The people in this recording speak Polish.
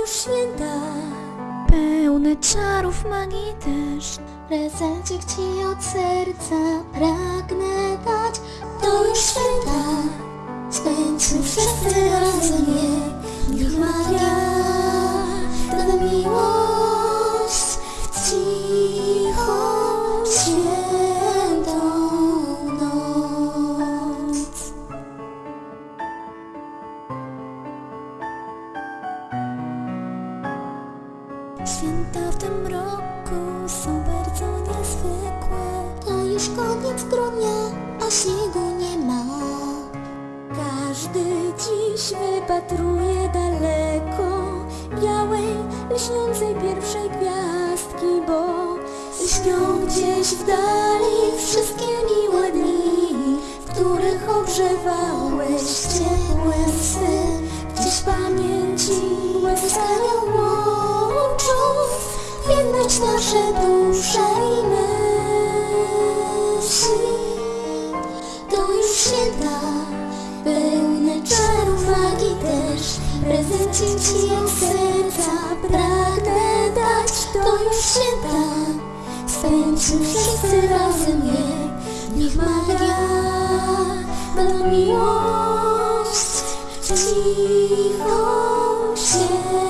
już święta Pełne czarów magii też Prezencik ci od serca. Pragnę dać To już święta Spędźmy wszyscy razem je Niech Maria da miłość Święta w tym roku są bardzo niezwykłe To już koniec grudnia, a śniegu nie ma. Każdy dziś wypatruje daleko Białej, lśniącej pierwszej gwiazdki Bo Śpią gdzieś w dali wszystkie miłe dni W których ogrzewałeś ciepłe już święta, pełne czarów magii też. Prezencik ci od serca. Pragnę dać To już święta, spędźmy wszyscy razem je. Niech magia da miłość. W cichą świętą